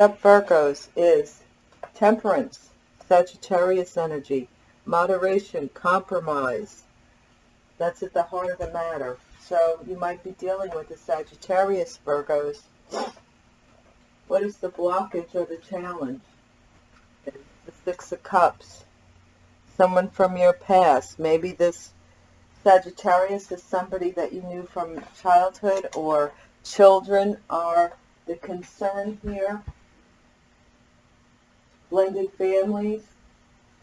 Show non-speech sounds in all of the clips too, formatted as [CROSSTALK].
Up Virgos is temperance, Sagittarius energy, moderation, compromise. That's at the heart of the matter. So you might be dealing with the Sagittarius Virgos. What is the blockage or the challenge? The Six of Cups. Someone from your past. Maybe this Sagittarius is somebody that you knew from childhood or children are the concern here. Blended families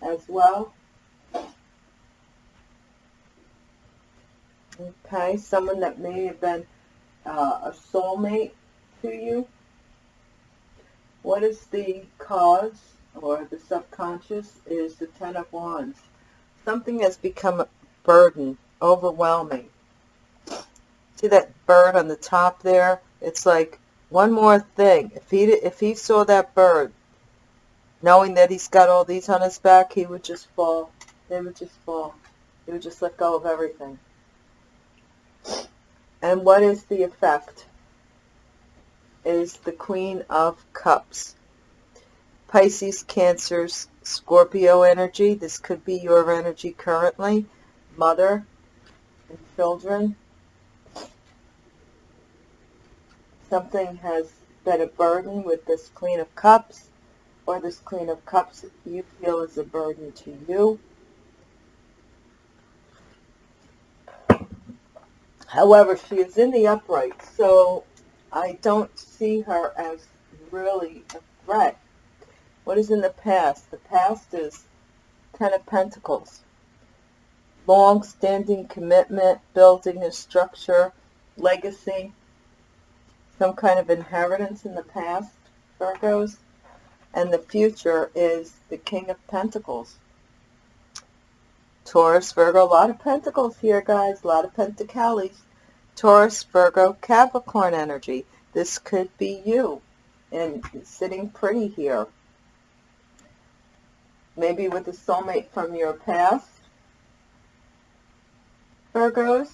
as well. Okay, someone that may have been uh, a soulmate to you. What is the cause or the subconscious is the Ten of Wands. Something has become a burden, overwhelming. See that bird on the top there? It's like one more thing. If he if he saw that bird, knowing that he's got all these on his back, he would just fall. They would just fall. He would just let go of everything. And what is the effect? Is the Queen of Cups. Pisces, Cancers, Scorpio energy. This could be your energy currently. Mother and children. Something has been a burden with this Queen of Cups or this Queen of Cups you feel is a burden to you. However, she is in the upright, so I don't see her as really a threat. What is in the past? The past is Ten of Pentacles. Long-standing commitment, building a structure, legacy, some kind of inheritance in the past, Virgos. And the future is the King of Pentacles. Taurus, Virgo, a lot of pentacles here, guys. A lot of pentacles. Taurus, Virgo, Capricorn energy. This could be you. And sitting pretty here. Maybe with a soulmate from your past. Virgos.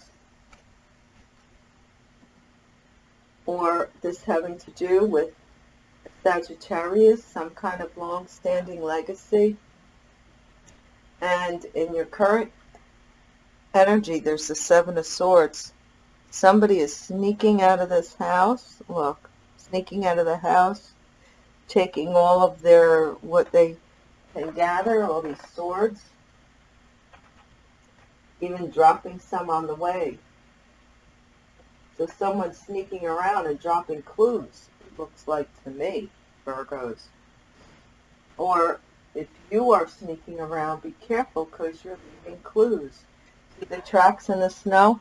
Or this having to do with Sagittarius, some kind of long-standing legacy. And in your current energy, there's the Seven of Swords. Somebody is sneaking out of this house. Look, sneaking out of the house, taking all of their, what they can gather, all these swords, even dropping some on the way. So someone's sneaking around and dropping clues, looks like to me, Virgos. Or if you are sneaking around, be careful because you're leaving clues. See the tracks in the snow?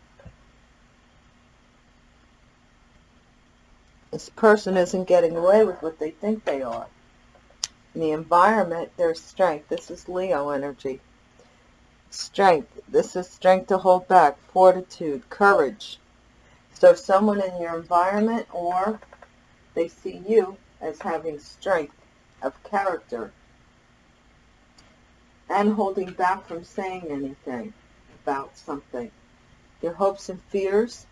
This person isn't getting away with what they think they are. In the environment, there's strength. This is Leo energy. Strength. This is strength to hold back, fortitude, courage. So someone in your environment or they see you as having strength of character and holding back from saying anything about something. Your hopes and fears,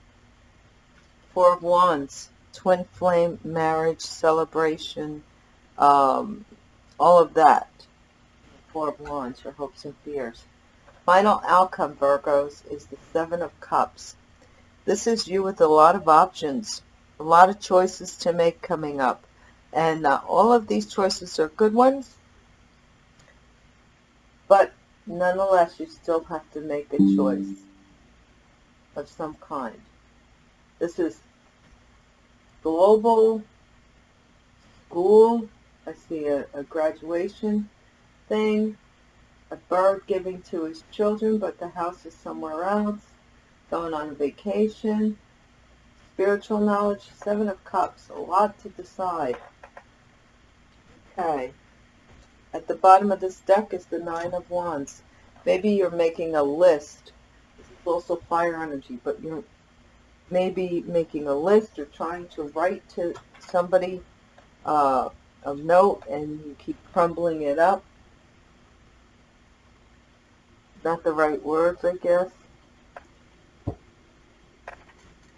Four of Wands, twin flame marriage celebration, um, all of that. Four of Wands, your hopes and fears. Final outcome, Virgos, is the Seven of Cups. This is you with a lot of options, a lot of choices to make coming up. And uh, all of these choices are good ones, but nonetheless, you still have to make a choice of some kind. This is global school. I see a, a graduation thing, a bird giving to his children, but the house is somewhere else, going on vacation, spiritual knowledge, seven of cups, a lot to decide. Okay. At the bottom of this deck is the nine of wands. Maybe you're making a list. This is also fire energy, but you're maybe making a list or trying to write to somebody uh, a note and you keep crumbling it up. Not the right words, I guess.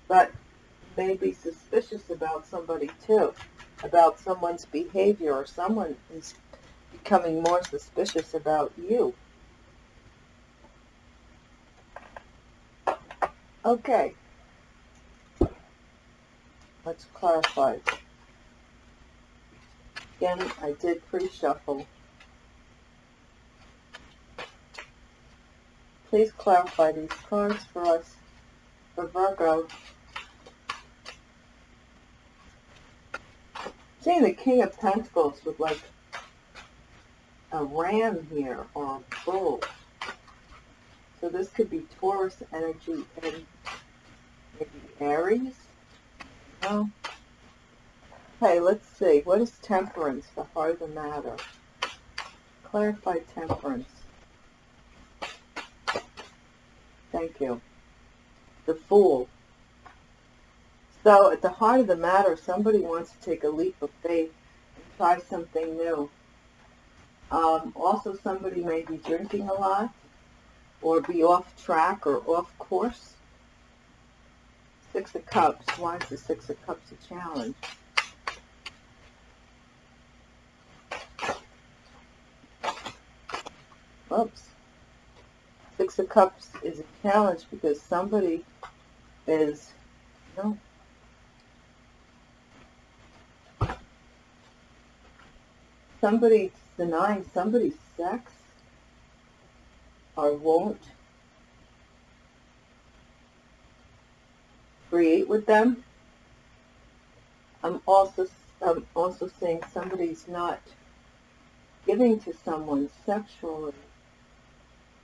But maybe suspicious about somebody too. about someone's behavior or someone is becoming more suspicious about you. Okay. Let's clarify. Again, I did pre-shuffle. Please clarify these cards for us for Virgo. Seeing the King of Pentacles with like a ram here or a bull. So this could be Taurus energy and maybe Aries. No. Okay, let's see. What is temperance, the heart of the matter? Clarify temperance. Thank you. The Fool. So at the heart of the matter, somebody wants to take a leap of faith and try something new. Um, also, somebody may be drinking a lot or be off track or off course. Six of Cups. Why is the Six of Cups a challenge? Oops. Six of Cups is a challenge because somebody is, you know, somebody denying somebody's sex or won't create with them. I'm also I'm also saying somebody's not giving to someone sexually,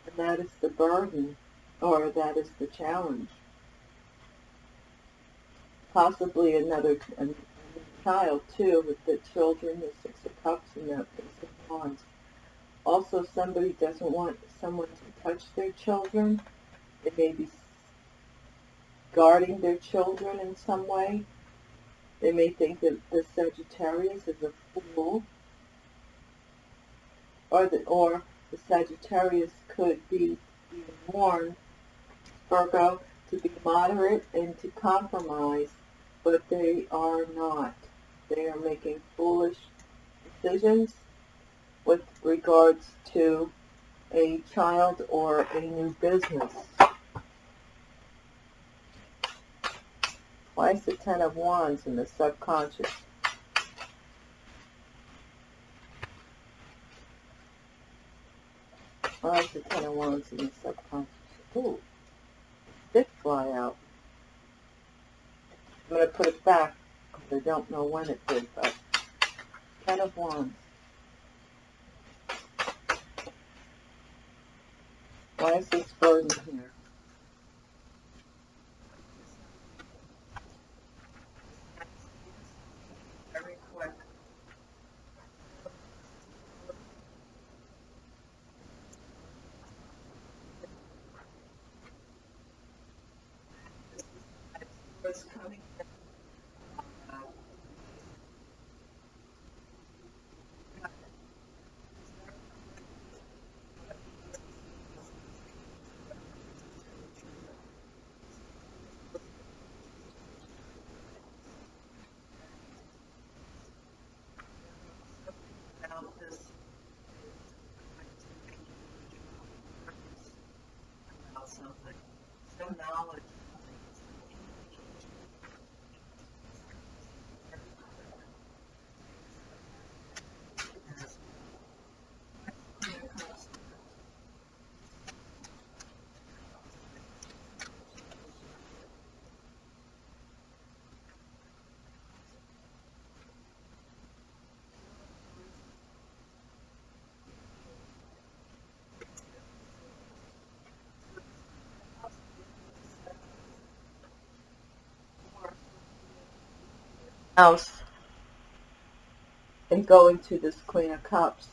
and that is the burden, or that is the challenge. Possibly another child too, with the children, the Six of Cups, and the Ace of Wands. Also, somebody doesn't want someone to touch their children. They may be guarding their children in some way. They may think that the Sagittarius is a fool. Or the, or the Sagittarius could be being warned, Virgo, to be moderate and to compromise, but they are not. They are making foolish decisions with regards to a child or a new business. Why is the Ten of Wands in the subconscious? Why is the Ten of Wands in the subconscious? Ooh, did fly out. I'm going to put it back I don't know when it did, but Ten of Wands. Why is this burden here? Something. Some knowledge. House and going to this Queen of Cups.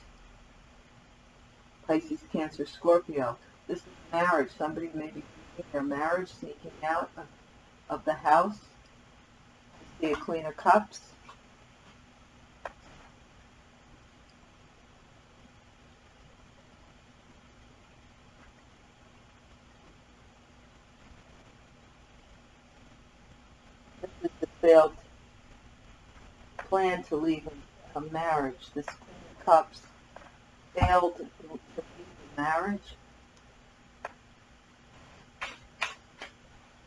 Pisces, Cancer, Scorpio. This is marriage. Somebody may be their marriage, sneaking out of, of the house. I see a Queen of Cups. This is the failed plan to leave a, marriage. This Queen of Cups failed to leave a marriage.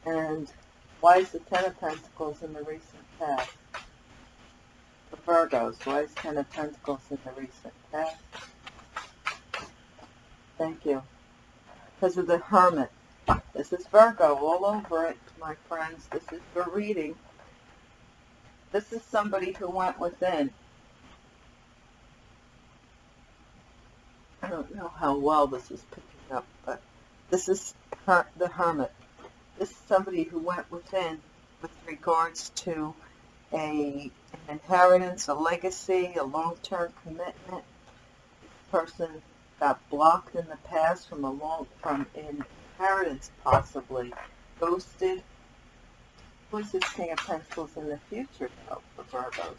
And why is the Ten of Pentacles in the recent past? The Virgos, why is Ten of Pentacles in the recent past? Thank you. Because of the Hermit. This is Virgo all over it, my friends. This is your reading. This is somebody who went within. I don't know how well this is picking up, but this is her, the Hermit. This is somebody who went within with regards to a, an inheritance, a legacy, a long-term commitment. This person got blocked in the past from a long, from an inheritance possibly, ghosted. This King of Pentacles in the future though for Virgos?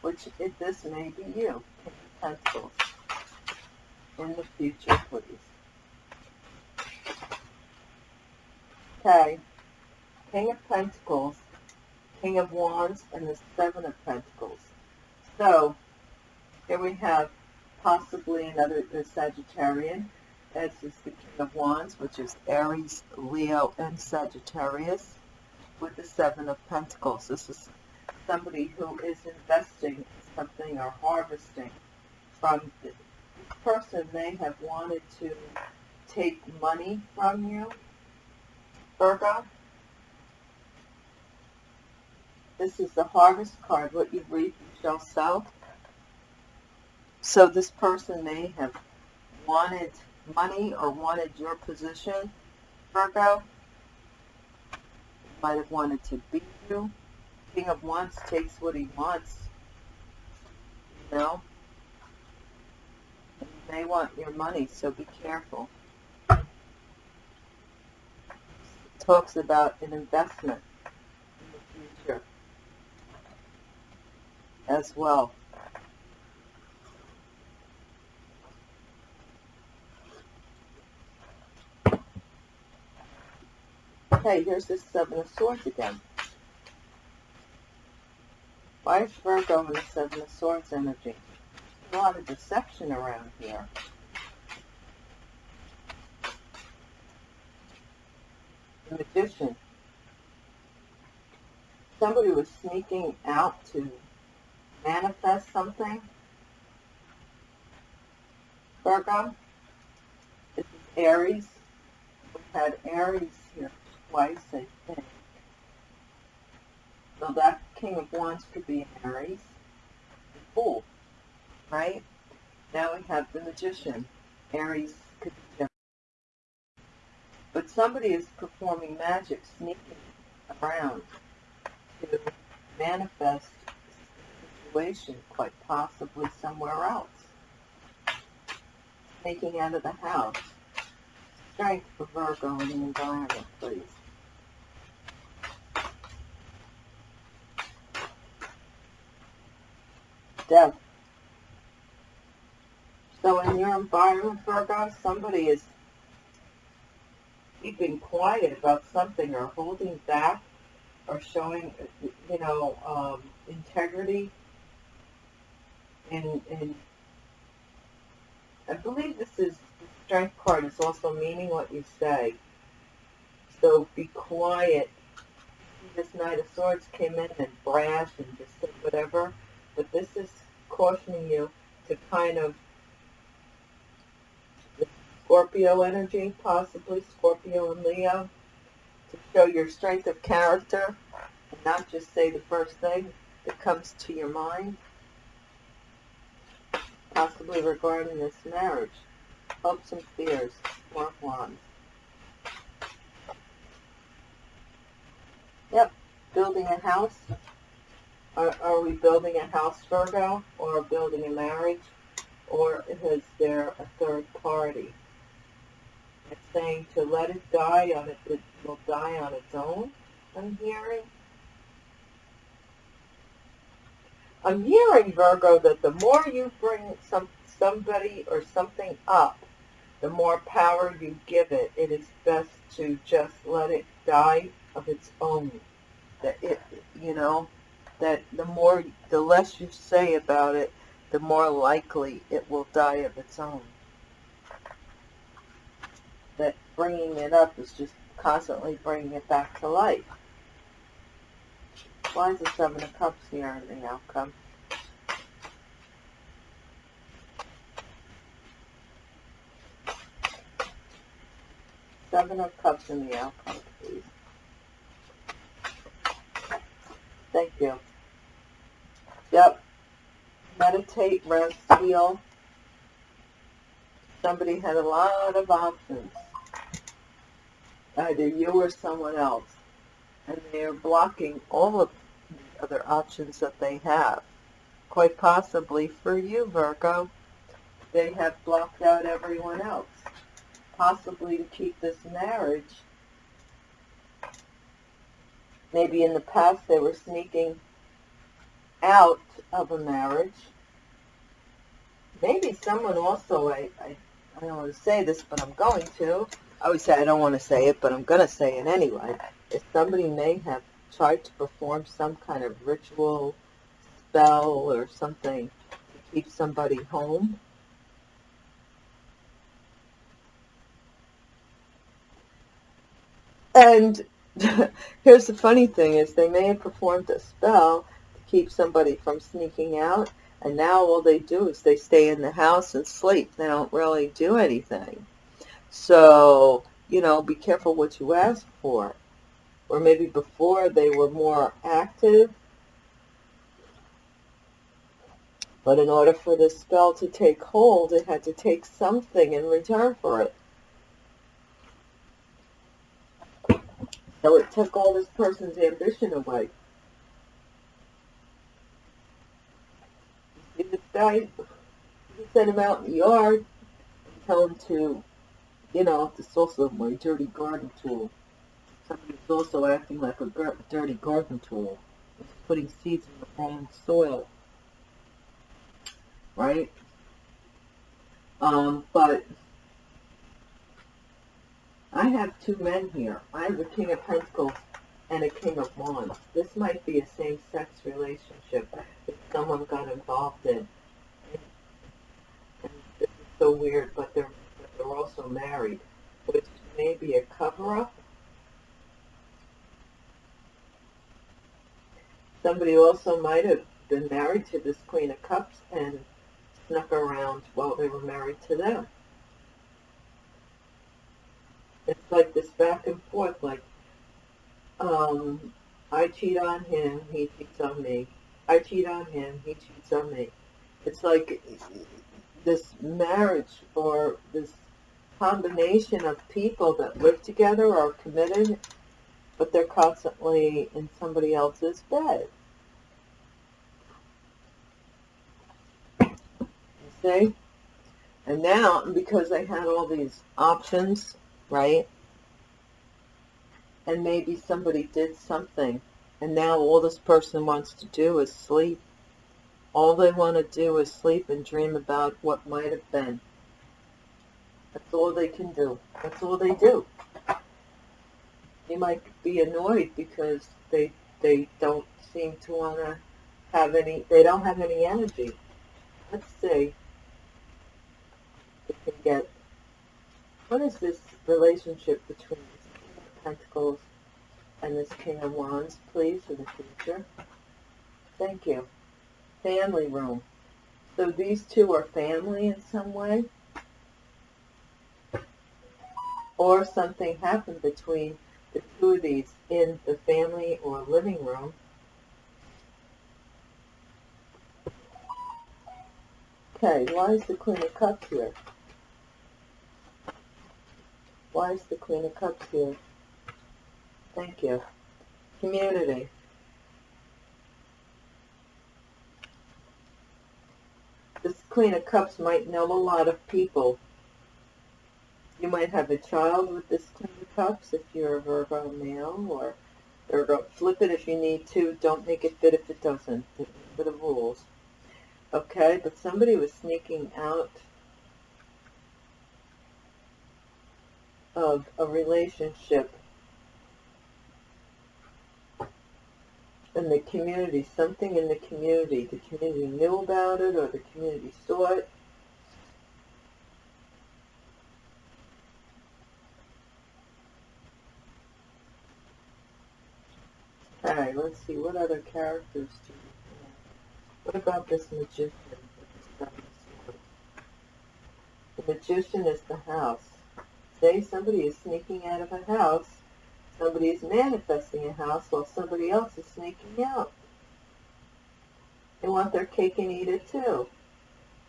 Which, if this may be you, King of Pentacles in the future, please. Okay, King of Pentacles, King of Wands, and the Seven of Pentacles. So, here we have possibly another the Sagittarian. This is the King of Wands, which is Aries, Leo, and Sagittarius, with the Seven of Pentacles. This is somebody who is investing something or harvesting from this person may have wanted to take money from you Virgo. This is the harvest card. What you reap, you shall sow. So this person may have wanted money or wanted your position, Virgo. Might have wanted to beat you. King of Wands takes what he wants. You know? And they want your money, so be careful. talks about an investment in the future as well. Okay, here's the Seven of Swords again. Why is Virgo in the Seven of Swords energy? a lot of deception around here. magician. Somebody was sneaking out to manifest something. Virgo, this is Aries. We've had Aries twice, I think. So that King of Wands could be Aries. Fool, right? Now we have the Magician. Aries could be but somebody is performing magic, sneaking around to manifest the situation, quite possibly somewhere else. Sneaking out of the house. Strength for Virgo in the environment, please. Death. So in your environment, Virgo, somebody is keeping quiet about something or holding back or showing, you know, um, integrity. And, and I believe this is, the strength card is also meaning what you say. So be quiet. This Knight of Swords came in and brash and just said whatever. But this is cautioning you to kind of Scorpio energy, possibly Scorpio and Leo, to show your strength of character and not just say the first thing that comes to your mind, possibly regarding this marriage. Hopes and fears, Four of Wands. Yep, building a house. Are, are we building a house, Virgo, or building a marriage? Or is there a third party? It's saying to let it die on it, it will die on its own, I'm hearing. I'm hearing, Virgo, that the more you bring some somebody or something up, the more power you give it, it is best to just let it die of its own. That it, you know, that the more, the less you say about it, the more likely it will die of its own. That bringing it up is just constantly bringing it back to life. Why is the Seven of Cups here in the outcome? Seven of Cups in the outcome, please. Thank you. Yep. Meditate, rest, heal. Somebody had a lot of options. Either you or someone else. And they're blocking all of the other options that they have. Quite possibly for you, Virgo, they have blocked out everyone else. Possibly to keep this marriage Maybe in the past they were sneaking out of a marriage. Maybe someone also, I, I, I don't want to say this, but I'm going to. I always say I don't want to say it, but I'm going to say it anyway. If somebody may have tried to perform some kind of ritual, spell, or something to keep somebody home, and [LAUGHS] here's the funny thing is they may have performed a spell to keep somebody from sneaking out and now all they do is they stay in the house and sleep. They don't really do anything. So you know be careful what you ask for. Or maybe before they were more active. But in order for this spell to take hold it had to take something in return for it So it took all this person's ambition away. You guy, you send him out in the yard tell him to, you know, this is also my dirty garden tool. Somebody's also acting like a dirty garden tool. It's putting seeds in the wrong soil. Right? Um, but I have two men here. I have a King of Pentacles and a King of Wands. This might be a same-sex relationship that someone got involved in. And this is so weird, but they're, they're also married, which may be a cover-up. Somebody also might have been married to this Queen of Cups and snuck around while they were married to them. It's like this back and forth, like, um, I cheat on him, he cheats on me. I cheat on him, he cheats on me. It's like this marriage or this combination of people that live together are committed, but they're constantly in somebody else's bed. You see? And now, because they had all these options right? And maybe somebody did something, and now all this person wants to do is sleep. All they want to do is sleep and dream about what might have been. That's all they can do. That's all they do. You might be annoyed because they they don't seem to want to have any, they don't have any energy. Let's see if can get, what is this relationship between Pentacles and this King of Wands, please, for the future. Thank you. Family room. So these two are family in some way? Or something happened between the two of these in the family or living room. Okay, why is the Queen of Cups here? Why is the Queen of Cups here? Thank you. Community. This Queen of Cups might know a lot of people. You might have a child with this Queen of Cups if you're a Virgo male, or Virgo. Flip it if you need to. Don't make it fit if it doesn't. For the rules. Okay, but somebody was sneaking out of a relationship in the community, something in the community. The community knew about it or the community saw it. Alright, let's see, what other characters do we have? What about this magician? The magician is the house. Say somebody is sneaking out of a house Somebody is manifesting a house while somebody else is sneaking out. They want their cake and eat it too.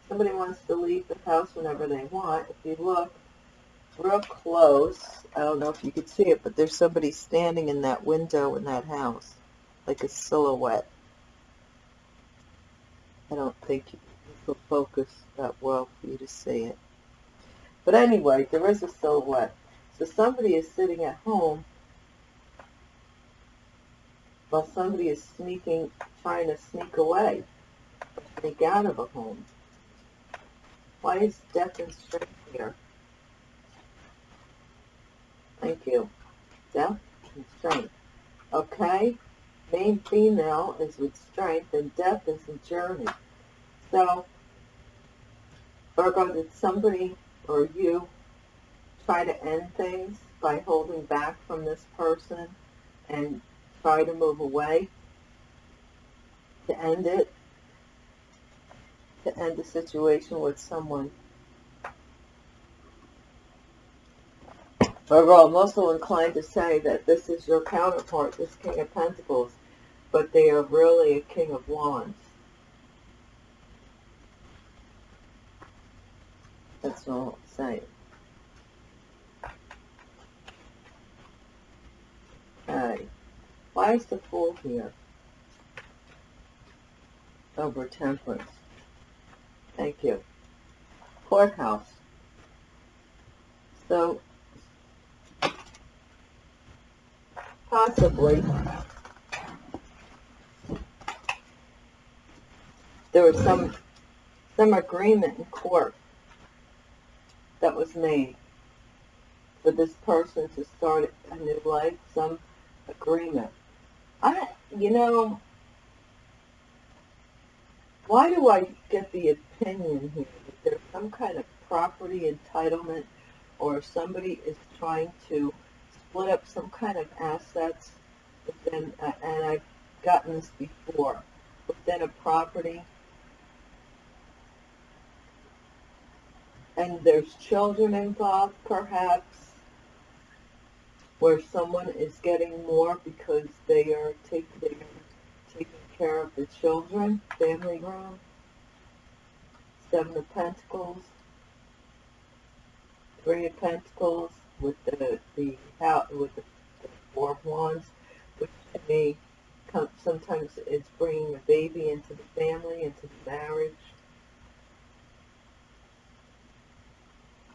Somebody wants to leave the house whenever they want. If you look real close, I don't know if you could see it, but there's somebody standing in that window in that house, like a silhouette. I don't think will focus that well for you to see it. But anyway, there is a silhouette. So somebody is sitting at home while somebody is sneaking, trying to sneak away, sneak out of a home. Why is death and strength here? Thank you. Death and strength. Okay? Main female is with strength and death is a journey. So, Virgo, did somebody or you try to end things by holding back from this person and try to move away, to end it, to end the situation with someone. Overall, I'm also inclined to say that this is your counterpart, this King of Pentacles, but they are really a King of Wands. That's all I'm. Okay. Why is the Fool here? Over temperance. Thank you. Courthouse. So, possibly, there was some, some agreement in court that was made for this person to start a new life, some agreement. I, you know, why do I get the opinion here that there's some kind of property entitlement or somebody is trying to split up some kind of assets within, uh, and I've gotten this before, within a property, and there's children involved perhaps, where someone is getting more because they are taking, taking care of the children, family ground. Seven of Pentacles, Three of Pentacles with the the with the, the Four of Wands, which to me sometimes it's bringing a baby into the family, into the marriage.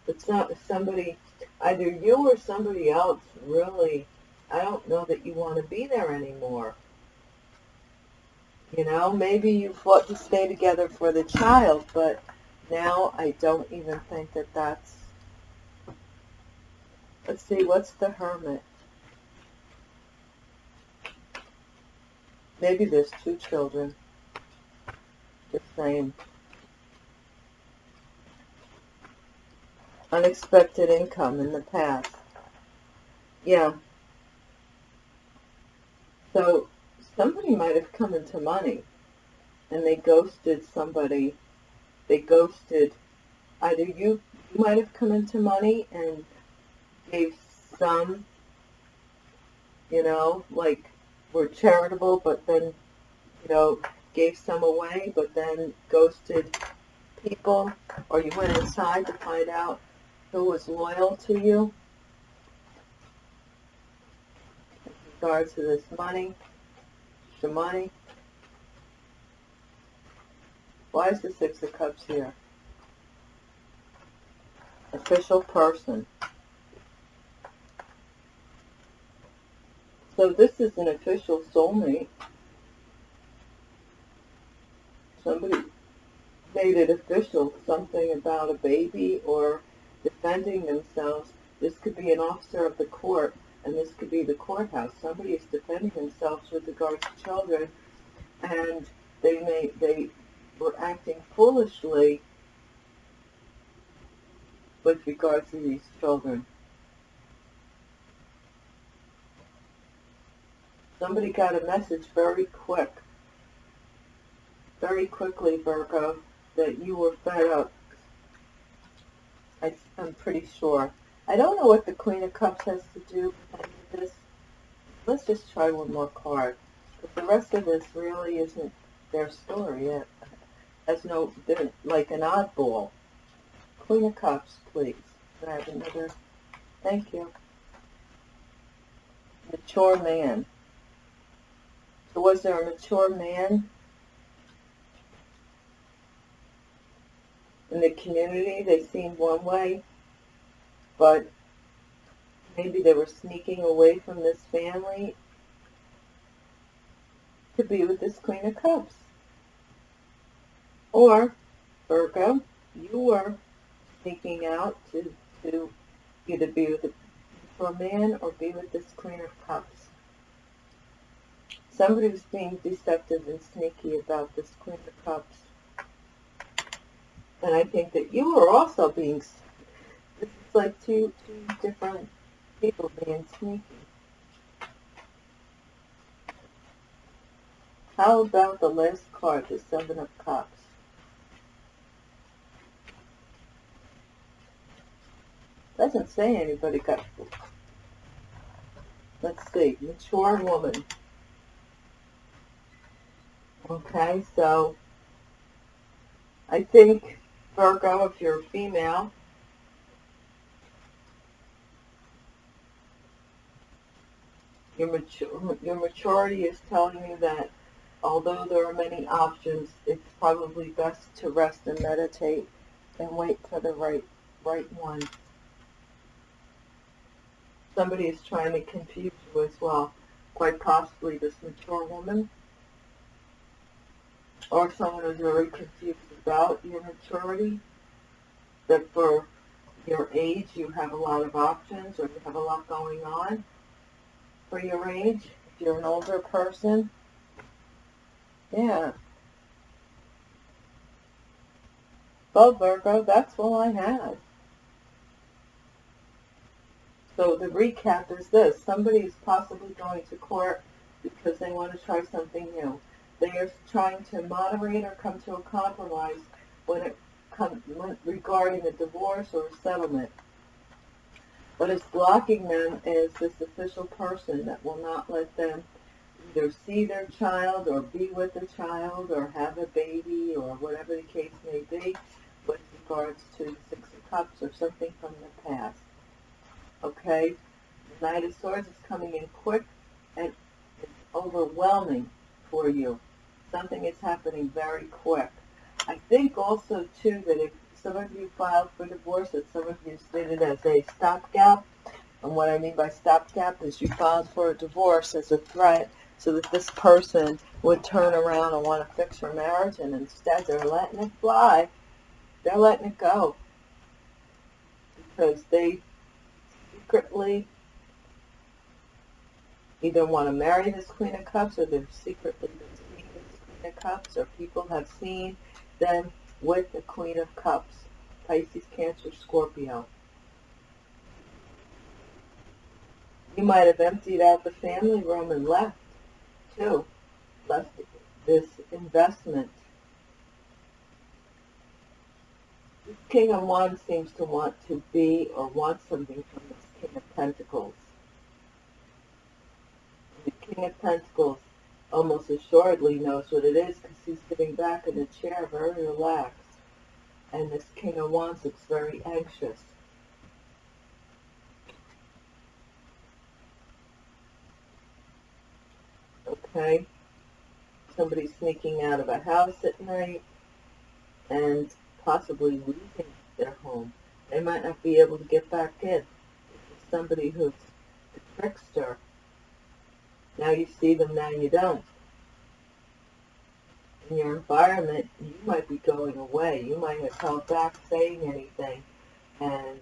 It's not somebody either you or somebody else really, I don't know that you want to be there anymore. You know, maybe you fought to stay together for the child, but now I don't even think that that's, let's see, what's the hermit? Maybe there's two children. The same. Unexpected income in the past. Yeah. So somebody might have come into money and they ghosted somebody. They ghosted either you, you might have come into money and gave some, you know, like were charitable, but then, you know, gave some away, but then ghosted people, or you went inside to find out who was loyal to you in regards to this money, the money. Why is the Six of Cups here? Official person. So this is an official soulmate. Somebody made it official, something about a baby or defending themselves. This could be an officer of the court and this could be the courthouse. Somebody is defending themselves with regards to children, and they may they were acting foolishly with regards to these children. Somebody got a message very quick, very quickly, Virgo, that you were fed up. I, I'm pretty sure. I don't know what the Queen of Cups has to do with this. Let's just try one more card. But the rest of this really isn't their story. It has no, they're like an oddball. Queen of Cups, please. Can I have another? Thank you. Mature man. So was there a mature man in the community? They seemed one way, but maybe they were sneaking away from this family to be with this Queen of Cups. Or, Virgo, you were sneaking out to, to either be with a man or be with this Queen of Cups. Somebody was being deceptive and sneaky about this Queen of Cups. And I think that you are also being, this is like two, two different people being sneaky. How about the last card, the Seven of Cups? Doesn't say anybody got, let's see, mature woman. Okay, so I think Virgo, if you're female, your, your maturity is telling you that although there are many options, it's probably best to rest and meditate and wait for the right, right one. Somebody is trying to confuse you as well. Quite possibly this mature woman or someone who's very confused about your maturity, that for your age you have a lot of options or you have a lot going on for your age, if you're an older person. Yeah. Well, Virgo, that's all I have. So the recap is this. Somebody is possibly going to court because they want to try something new. They are trying to moderate or come to a compromise when it comes regarding a divorce or a settlement. What is blocking them is this official person that will not let them either see their child or be with the child or have a baby or whatever the case may be with regards to the Six of Cups or something from the past. Okay? Knight of Swords is coming in quick and it's overwhelming for you. Something is happening very quick. I think also, too, that if some of you filed for divorce, that some of you stated as a stopgap, and what I mean by stopgap is you filed for a divorce as a threat so that this person would turn around and want to fix your marriage, and instead they're letting it fly. They're letting it go. Because they secretly either want to marry this Queen of Cups or they're secretly of Cups or people have seen them with the Queen of Cups. Pisces, Cancer, Scorpio. You might have emptied out the family room and left, too. Left this investment. This King of Wands seems to want to be or want something from this King of Pentacles. The King of Pentacles almost assuredly knows what it is because he's sitting back in the chair very relaxed. And this King of Wands looks very anxious. Okay. Somebody sneaking out of a house at night and possibly losing their home. They might not be able to get back in. Somebody who's a trickster now you see them, now you don't. In your environment, you might be going away. You might have held back saying anything and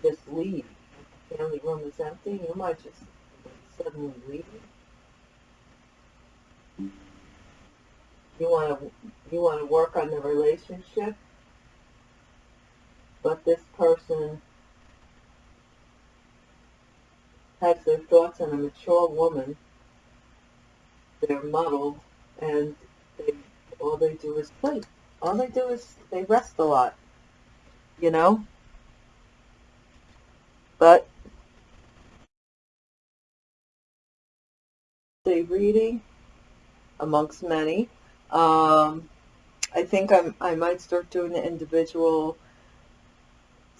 just leave. The family room is empty, you might just suddenly leave. You want to you want to work on the relationship, but this person has their thoughts on a mature woman. They're muddled, and they all they do is sleep. All they do is they rest a lot, you know. But they reading amongst many. Um, I think I'm, I might start doing the individual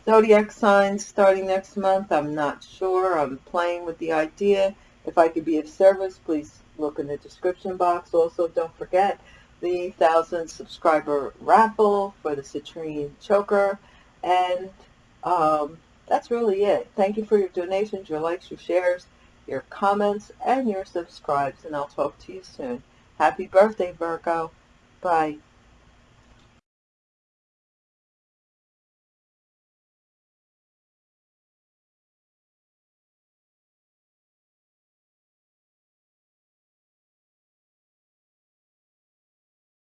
zodiac signs starting next month. I'm not sure. I'm playing with the idea. If I could be of service, please look in the description box. Also, don't forget the 1,000 subscriber raffle for the citrine choker. And um, that's really it. Thank you for your donations, your likes, your shares, your comments, and your subscribes. And I'll talk to you soon. Happy birthday, Virgo. Bye.